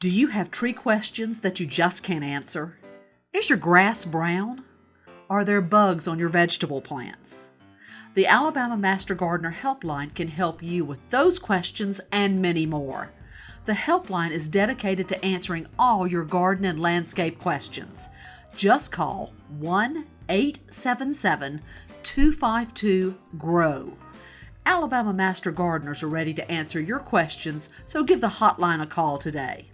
Do you have tree questions that you just can't answer? Is your grass brown? Are there bugs on your vegetable plants? The Alabama Master Gardener Helpline can help you with those questions and many more. The helpline is dedicated to answering all your garden and landscape questions. Just call 1 877 252 GROW. Alabama Master Gardeners are ready to answer your questions, so give the hotline a call today.